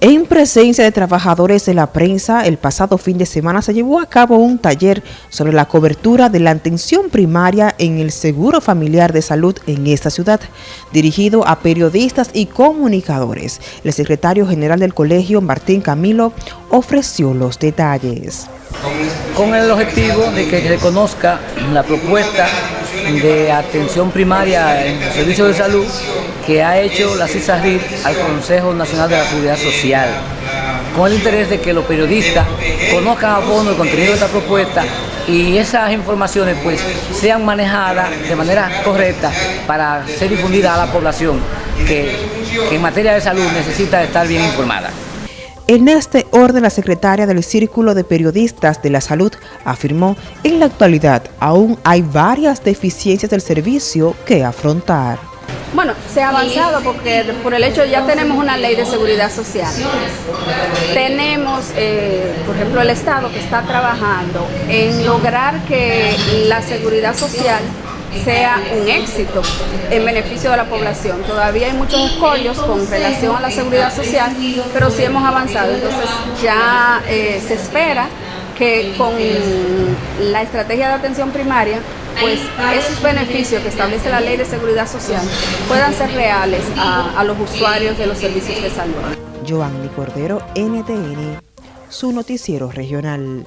En presencia de trabajadores de la prensa, el pasado fin de semana se llevó a cabo un taller sobre la cobertura de la atención primaria en el Seguro Familiar de Salud en esta ciudad, dirigido a periodistas y comunicadores. El secretario general del colegio, Martín Camilo, ofreció los detalles. Con el objetivo de que se conozca la propuesta de atención primaria en el servicio de salud que ha hecho la CISARID al Consejo Nacional de la Seguridad Social, con el interés de que los periodistas conozcan a fondo el contenido de esta propuesta y esas informaciones pues sean manejadas de manera correcta para ser difundidas a la población que, que en materia de salud necesita estar bien informada. En este orden, la secretaria del Círculo de Periodistas de la Salud afirmó, en la actualidad aún hay varias deficiencias del servicio que afrontar. Bueno, se ha avanzado porque por el hecho de ya tenemos una ley de seguridad social. Tenemos, eh, por ejemplo, el Estado que está trabajando en lograr que la seguridad social sea un éxito en beneficio de la población. Todavía hay muchos escollos con relación a la seguridad social, pero sí hemos avanzado. Entonces ya eh, se espera que con la estrategia de atención primaria, pues esos beneficios que establece la Ley de Seguridad Social puedan ser reales a, los usuarios de los servicios de salud. Joanny Cordero, NTN, su noticiero regional.